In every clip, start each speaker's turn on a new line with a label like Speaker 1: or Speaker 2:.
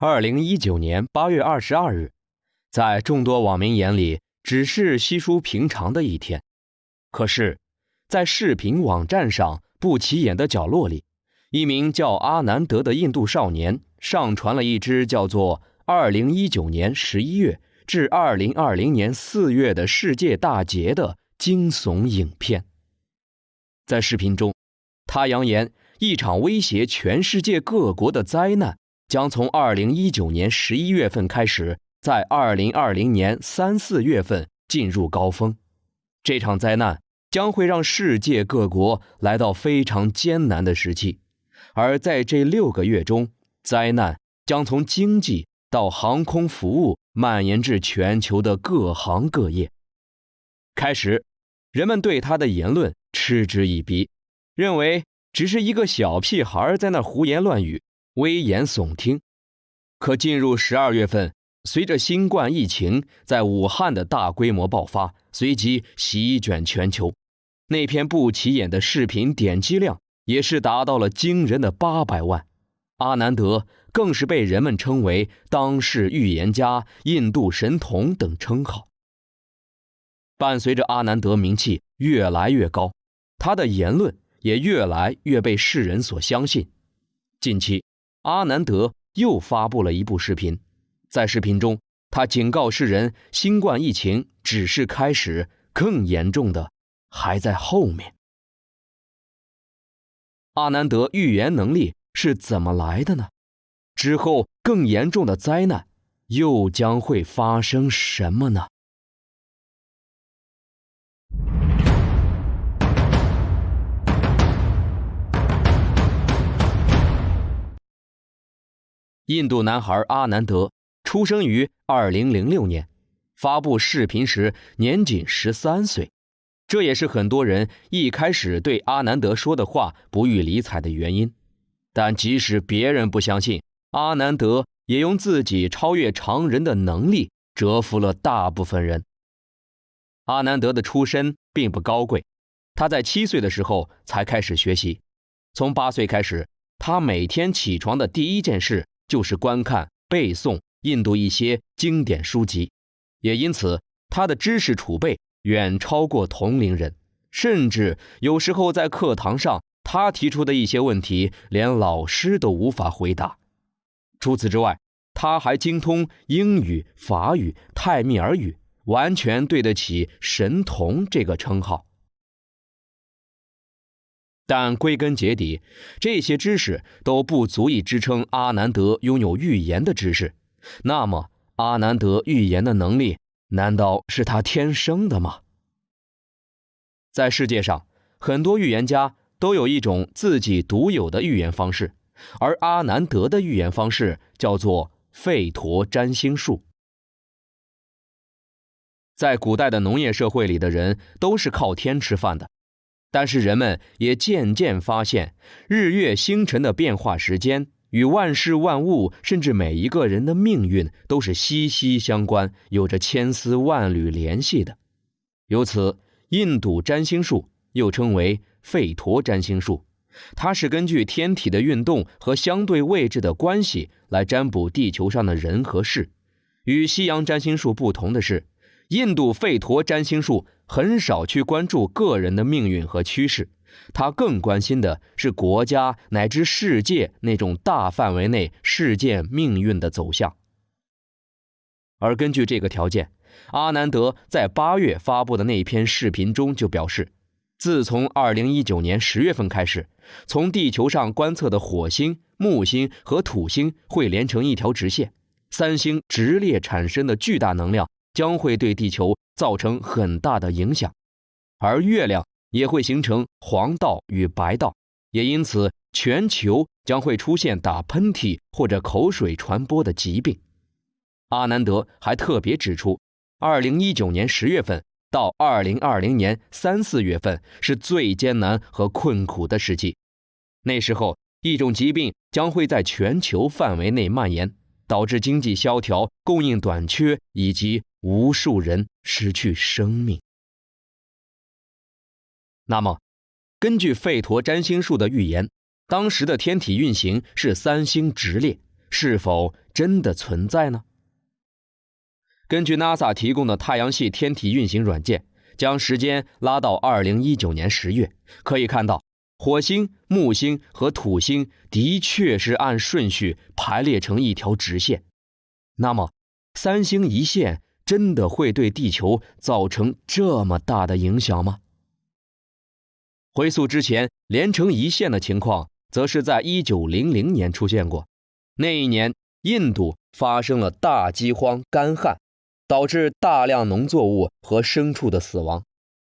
Speaker 1: 二零一九年八月二十二日，在众多网民眼里，只是稀疏平常的一天。可是，在视频网站上不起眼的角落里，一名叫阿南德的印度少年上传了一支叫做“二零一九年十一月至二零二零年四月的世界大劫”的惊悚影片。在视频中，他扬言一场威胁全世界各国的灾难将从二零一九年十一月份开始，在二零二零年三四月份进入高峰。这场灾难将会让世界各国来到非常艰难的时期。而在这六个月中，灾难将从经济到航空服务蔓延至全球的各行各业。开始，人们对他的言论嗤之以鼻，认为只是一个小屁孩在那胡言乱语、危言耸听。可进入十二月份，随着新冠疫情在武汉的大规模爆发，随即席卷全球，那篇不起眼的视频点击量。也是达到了惊人的八百万，阿南德更是被人们称为当世预言家、印度神童等称号。伴随着阿南德名气越来越高，他的言论也越来越被世人所相信。近期，阿南德又发布了一部视频，在视频中，他警告世人，新冠疫情只是开始，更严重的还在后面。阿南德预言能力是怎么来的呢？之后更严重的灾难又将会发生什么呢？印度男孩阿南德出生于二零零六年，发布视频时年仅十三岁。这也是很多人一开始对阿南德说的话不予理睬的原因，但即使别人不相信，阿南德也用自己超越常人的能力折服了大部分人。阿南德的出身并不高贵，他在七岁的时候才开始学习，从八岁开始，他每天起床的第一件事就是观看、背诵印度一些经典书籍，也因此他的知识储备。远超过同龄人，甚至有时候在课堂上，他提出的一些问题，连老师都无法回答。除此之外，他还精通英语、法语、泰米尔语，完全对得起“神童”这个称号。但归根结底，这些知识都不足以支撑阿南德拥有预言的知识。那么，阿南德预言的能力？难道是他天生的吗？在世界上，很多预言家都有一种自己独有的预言方式，而阿南德的预言方式叫做吠陀占星术。在古代的农业社会里的人都是靠天吃饭的，但是人们也渐渐发现，日月星辰的变化时间。与万事万物，甚至每一个人的命运都是息息相关，有着千丝万缕联系的。由此，印度占星术又称为吠陀占星术，它是根据天体的运动和相对位置的关系来占卜地球上的人和事。与西洋占星术不同的是，印度吠陀占星术很少去关注个人的命运和趋势。他更关心的是国家乃至世界那种大范围内事件命运的走向。而根据这个条件，阿南德在八月发布的那篇视频中就表示，自从二零一九年十月份开始，从地球上观测的火星、木星和土星会连成一条直线，三星直列产生的巨大能量将会对地球造成很大的影响，而月亮。也会形成黄道与白道，也因此全球将会出现打喷嚏或者口水传播的疾病。阿南德还特别指出，二零一九年十月份到二零二零年三四月份是最艰难和困苦的时期，那时候一种疾病将会在全球范围内蔓延，导致经济萧条、供应短缺以及无数人失去生命。那么，根据吠陀占星术的预言，当时的天体运行是三星直列，是否真的存在呢？根据 NASA 提供的太阳系天体运行软件，将时间拉到2019年10月，可以看到火星、木星和土星的确是按顺序排列成一条直线。那么，三星一线真的会对地球造成这么大的影响吗？回溯之前连成一线的情况，则是在1900年出现过。那一年，印度发生了大饥荒、干旱，导致大量农作物和牲畜的死亡，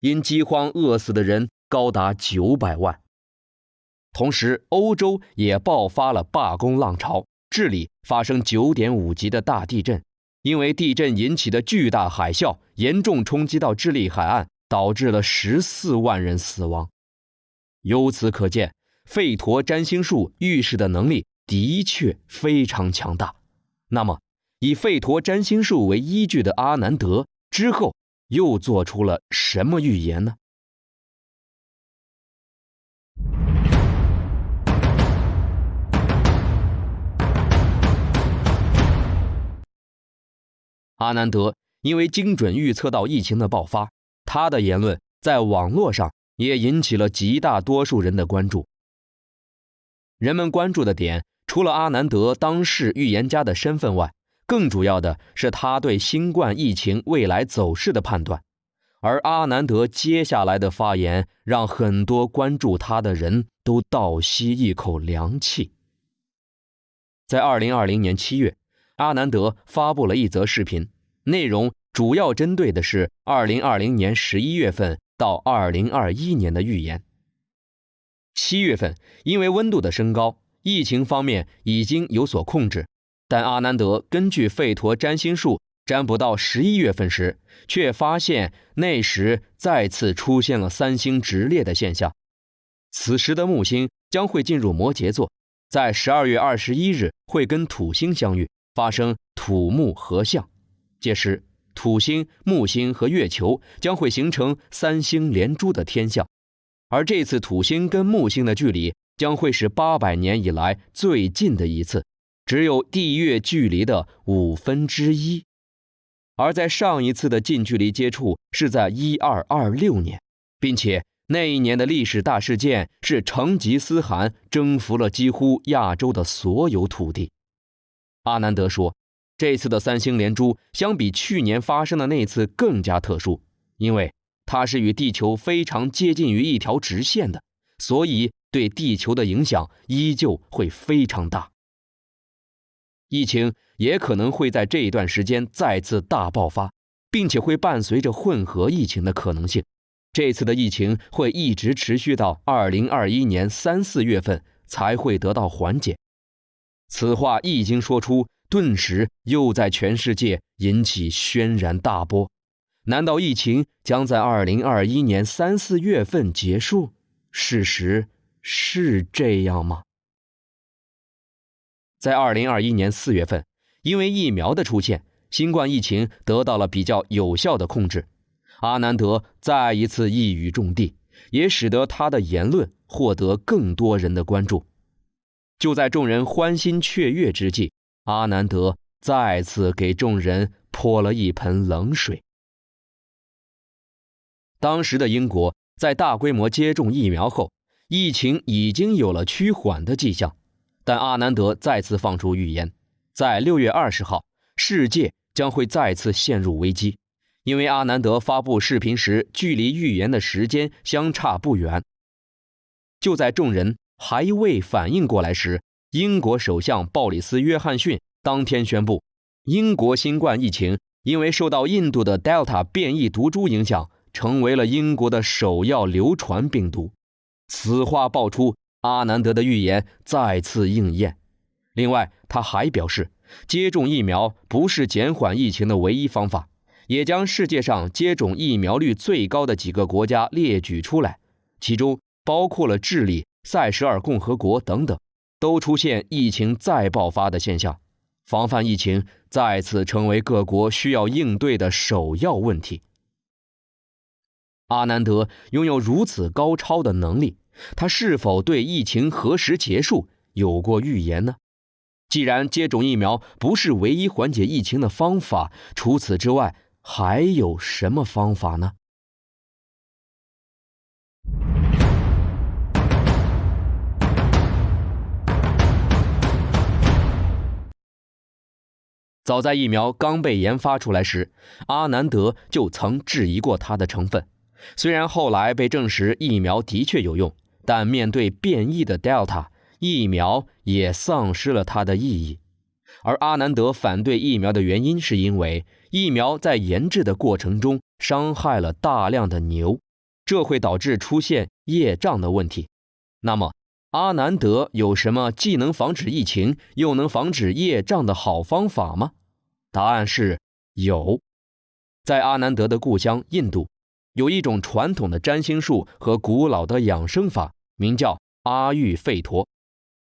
Speaker 1: 因饥荒饿死的人高达九百万。同时，欧洲也爆发了罢工浪潮，智利发生9.5级的大地震，因为地震引起的巨大海啸严重冲击到智利海岸，导致了14万人死亡。由此可见，吠陀占星术预示的能力。的确非常强大。那么，以吠陀占星术为依据的阿南德之后又做出了什么预言呢？阿南德因为精准预测到疫情的爆发，他的言论在网络上也引起了极大多数人的关注。人们关注的点。除了阿南德当世预言家的身份外，更主要的是他对新冠疫情未来走势的判断。而阿南德接下来的发言，让很多关注他的人都倒吸一口凉气。在二零二零年七月，阿南德发布了一则视频，内容主要针对的是二零二零年十一月份到二零二一年的预言。七月份，因为温度的升高。疫情方面已经有所控制，但阿南德根据吠陀占星术占卜到十一月份时，却发现那时再次出现了三星直列的现象。此时的木星将会进入摩羯座，在十二月二十一日会跟土星相遇，发生土木合相。届时，土星、木星和月球将会形成三星连珠的天象，而这次土星跟木星的距离。将会是八百年以来最近的一次，只有地月距离的五分之一。而在上一次的近距离接触是在一二二六年，并且那一年的历史大事件是成吉思汗征服了几乎亚洲的所有土地。阿南德说，这次的三星连珠相比去年发生的那次更加特殊，因为它是与地球非常接近于一条直线的，所以。对地球的影响依旧会非常大，疫情也可能会在这一段时间再次大爆发，并且会伴随着混合疫情的可能性。这次的疫情会一直持续到二零二一年三四月份才会得到缓解。此话一经说出，顿时又在全世界引起轩然大波。难道疫情将在二零二一年三四月份结束？事实。是这样吗？在二零二一年四月份，因为疫苗的出现，新冠疫情得到了比较有效的控制。阿南德再一次一语中的，也使得他的言论获得更多人的关注。就在众人欢欣雀跃之际，阿南德再次给众人泼了一盆冷水。当时的英国在大规模接种疫苗后。疫情已经有了趋缓的迹象，但阿南德再次放出预言，在六月二十号，世界将会再次陷入危机，因为阿南德发布视频时，距离预言的时间相差不远。就在众人还未反应过来时，英国首相鲍里斯·约翰逊当天宣布，英国新冠疫情因为受到印度的 Delta 变异毒株影响，成为了英国的首要流传病毒。此话爆出，阿南德的预言再次应验。另外，他还表示，接种疫苗不是减缓疫情的唯一方法，也将世界上接种疫苗率最高的几个国家列举出来，其中包括了智利、塞舌尔共和国等等，都出现疫情再爆发的现象。防范疫情再次成为各国需要应对的首要问题。阿南德拥有如此高超的能力。他是否对疫情何时结束有过预言呢？既然接种疫苗不是唯一缓解疫情的方法，除此之外还有什么方法呢？早在疫苗刚被研发出来时，阿南德就曾质疑过它的成分。虽然后来被证实疫苗的确有用，但面对变异的 Delta，疫苗也丧失了它的意义。而阿南德反对疫苗的原因，是因为疫苗在研制的过程中伤害了大量的牛，这会导致出现业障的问题。那么，阿南德有什么既能防止疫情，又能防止业障的好方法吗？答案是有，在阿南德的故乡印度，有一种传统的占星术和古老的养生法，名叫阿育吠陀。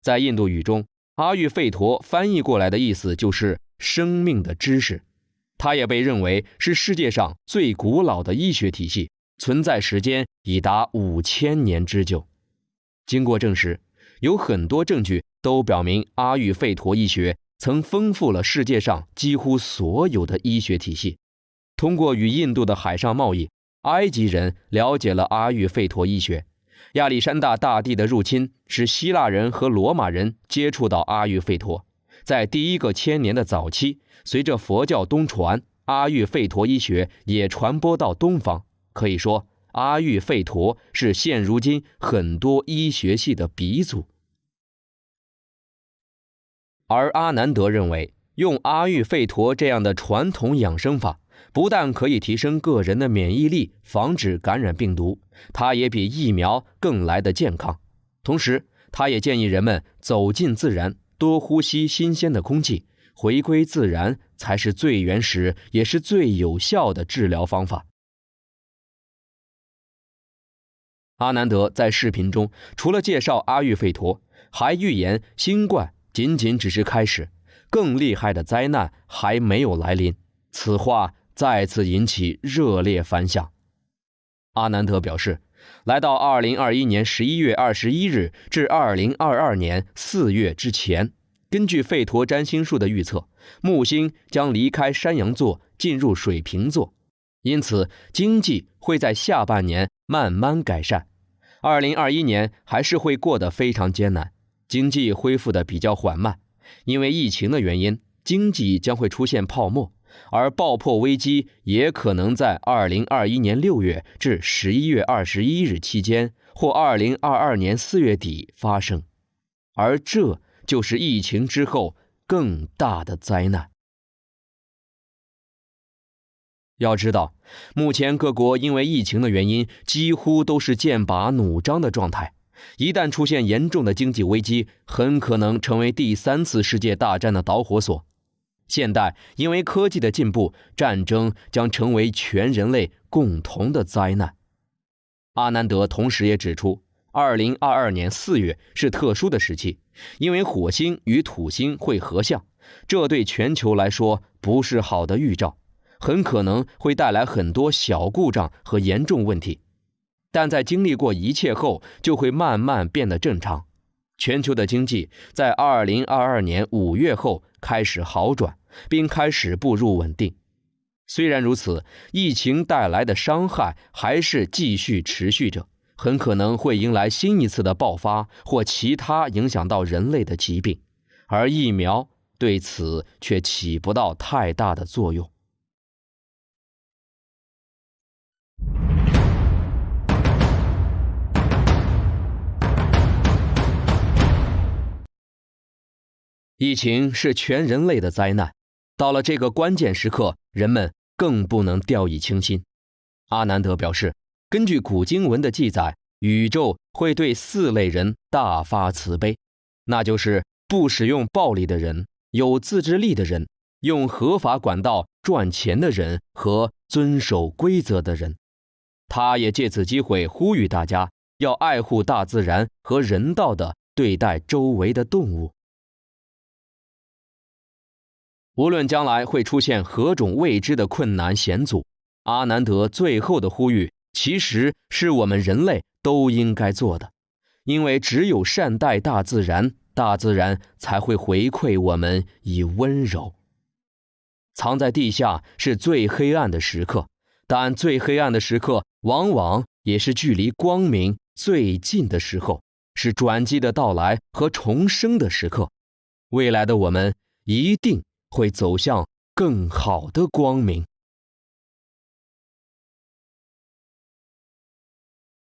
Speaker 1: 在印度语中，阿育吠陀翻译过来的意思就是生命的知识。它也被认为是世界上最古老的医学体系，存在时间已达五千年之久。经过证实，有很多证据都表明阿育吠陀医学。曾丰富了世界上几乎所有的医学体系。通过与印度的海上贸易，埃及人了解了阿育吠陀医学。亚历山大大帝的入侵使希腊人和罗马人接触到阿育吠陀。在第一个千年的早期，随着佛教东传，阿育吠陀医学也传播到东方。可以说，阿育吠陀是现如今很多医学系的鼻祖。而阿南德认为，用阿育吠陀这样的传统养生法，不但可以提升个人的免疫力，防止感染病毒，它也比疫苗更来的健康。同时，他也建议人们走进自然，多呼吸新鲜的空气，回归自然才是最原始也是最有效的治疗方法。阿南德在视频中除了介绍阿育吠陀，还预言新冠。仅仅只是开始，更厉害的灾难还没有来临。此话再次引起热烈反响。阿南德表示，来到二零二一年十一月二十一日至二零二二年四月之前，根据吠陀占星术的预测，木星将离开山羊座进入水瓶座，因此经济会在下半年慢慢改善。二零二一年还是会过得非常艰难。经济恢复的比较缓慢，因为疫情的原因，经济将会出现泡沫，而爆破危机也可能在二零二一年六月至十一月二十一日期间，或二零二二年四月底发生，而这就是疫情之后更大的灾难。要知道，目前各国因为疫情的原因，几乎都是剑拔弩张的状态。一旦出现严重的经济危机，很可能成为第三次世界大战的导火索。现代因为科技的进步，战争将成为全人类共同的灾难。阿南德同时也指出，2022年4月是特殊的时期，因为火星与土星会合相，这对全球来说不是好的预兆，很可能会带来很多小故障和严重问题。但在经历过一切后，就会慢慢变得正常。全球的经济在二零二二年五月后开始好转，并开始步入稳定。虽然如此，疫情带来的伤害还是继续持续着，很可能会迎来新一次的爆发或其他影响到人类的疾病，而疫苗对此却起不到太大的作用。疫情是全人类的灾难，到了这个关键时刻，人们更不能掉以轻心。阿南德表示，根据古经文的记载，宇宙会对四类人大发慈悲，那就是不使用暴力的人、有自制力的人、用合法管道赚钱的人和遵守规则的人。他也借此机会呼吁大家要爱护大自然和人道的对待周围的动物。无论将来会出现何种未知的困难险阻，阿南德最后的呼吁，其实是我们人类都应该做的，因为只有善待大自然，大自然才会回馈我们以温柔。藏在地下是最黑暗的时刻，但最黑暗的时刻往往也是距离光明最近的时候，是转机的到来和重生的时刻。未来的我们一定会走向更好的光明。